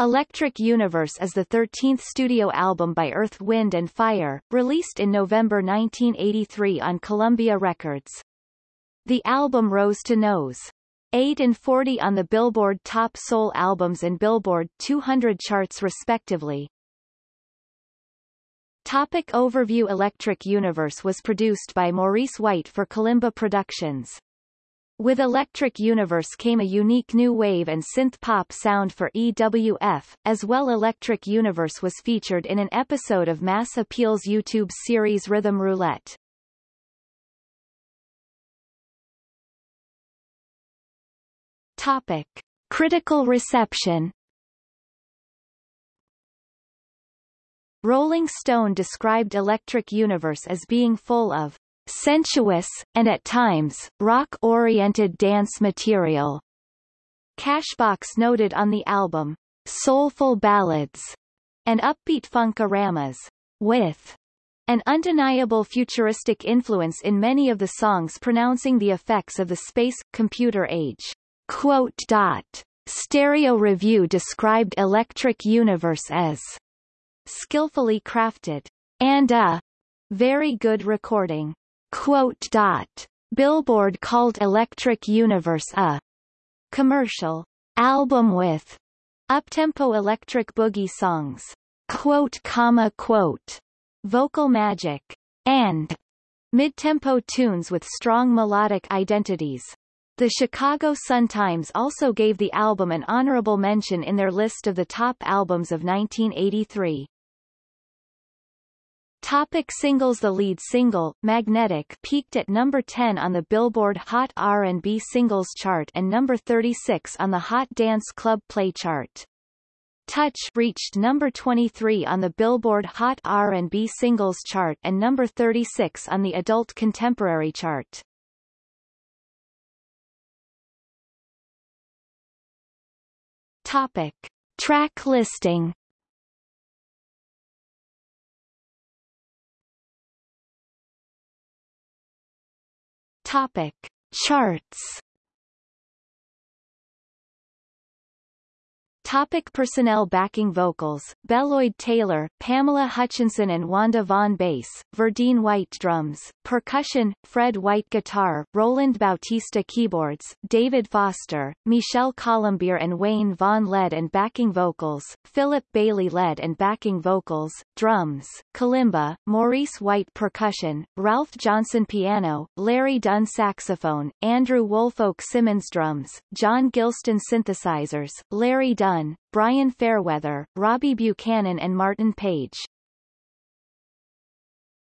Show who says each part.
Speaker 1: Electric Universe is the 13th studio album by Earth, Wind and Fire, released in November 1983 on Columbia Records. The album rose to Nos. 8 and 40 on the Billboard Top Soul Albums and Billboard 200 charts respectively. Topic overview Electric Universe was produced by Maurice White for Kalimba Productions. With Electric Universe came a unique new wave and synth-pop sound for EWF, as well Electric Universe was featured in an episode of Mass Appeal's YouTube series Rhythm Roulette. Topic. Critical reception Rolling Stone described Electric Universe as being full of sensuous, and at times, rock-oriented dance material. Cashbox noted on the album, soulful ballads, and upbeat funk-aramas, with an undeniable futuristic influence in many of the songs pronouncing the effects of the space-computer age. Quote dot. Stereo Review described Electric Universe as skillfully crafted and a very good recording. Quote dot. Billboard called Electric Universe a commercial album with uptempo electric boogie songs, quote comma quote, vocal magic, and mid-tempo tunes with strong melodic identities. The Chicago Sun-Times also gave the album an honorable mention in their list of the top albums of 1983. Topic singles The lead single, Magnetic peaked at number 10 on the Billboard Hot R&B Singles chart and number 36 on the Hot Dance Club Play chart. Touch reached number 23 on the Billboard Hot R&B Singles chart and number 36 on the Adult Contemporary chart. Topic. Track listing Topic. Charts Topic personnel Backing vocals, Beloyd Taylor, Pamela Hutchinson and Wanda Vaughn bass, Verdine White drums, percussion, Fred White guitar, Roland Bautista keyboards, David Foster, Michel Colombier and Wayne Vaughn led and backing vocals, Philip Bailey led and backing vocals, drums, kalimba, Maurice White percussion, Ralph Johnson piano, Larry Dunn saxophone, Andrew Woolfolk Simmons drums, John Gilston synthesizers, Larry Brian Fairweather, Robbie Buchanan and Martin Page.